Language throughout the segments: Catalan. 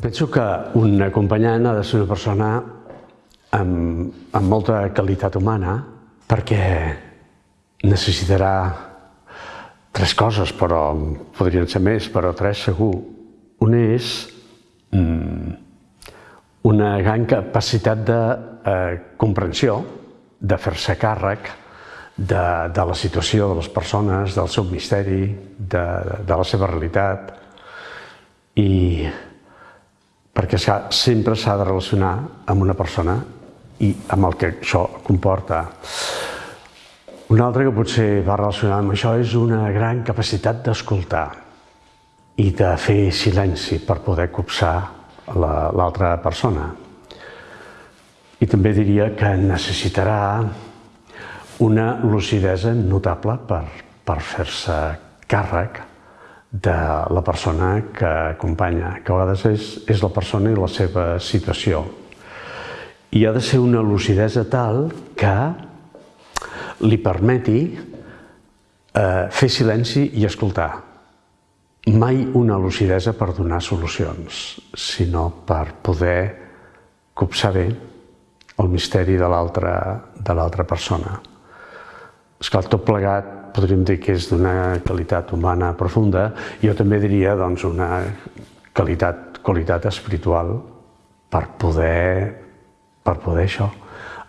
Penso que un acompanyant ha de ser una persona amb, amb molta qualitat humana perquè necessitarà tres coses, però podrien ser més, però tres segur. Una és mm, una gran capacitat de eh, comprensió, de fer-se càrrec de, de la situació de les persones, del seu misteri, de, de la seva realitat i perquè sempre s'ha de relacionar amb una persona i amb el que això comporta. Un altre que potser va relacionat amb això és una gran capacitat d'escoltar i de fer silenci per poder copsar l'altra la, persona. I també diria que necessitarà una lucidesa notable per, per fer-se càrrec de la persona que acompanya, que a vegades és, és la persona i la seva situació. I ha de ser una lucidesa tal que li permeti eh, fer silenci i escoltar. Mai una lucidesa per donar solucions, sinó per poder copsar bé el misteri de l'altra persona. Esclar, tot plegat podríem dir que és d'una qualitat humana profunda, jo també diria doncs, una qualitat, qualitat espiritual per poder, per poder això,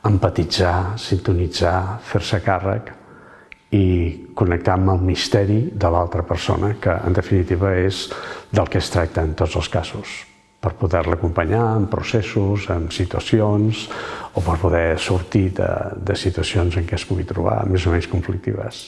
empatitzar, sintonitzar, fer-se càrrec i connectar amb el misteri de l'altra persona, que en definitiva és del que es tracta en tots els casos, per poder-la acompanyar en processos, en situacions, o per poder sortir de, de situacions en què es pugui trobar més o menys conflictives.